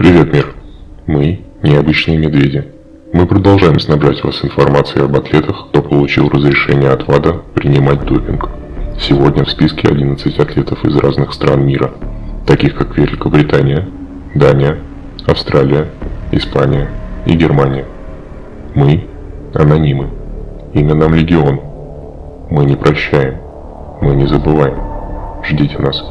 Привет, мир. Мы необычные медведи. Мы продолжаем снабжать вас информацией об атлетах, кто получил разрешение от ВАДА принимать допинг. Сегодня в списке 11 атлетов из разных стран мира, таких как Великобритания, Дания, Австралия, Испания и Германия. Мы – анонимы. Имя нам Легион. Мы не прощаем. Мы не забываем. Ждите нас.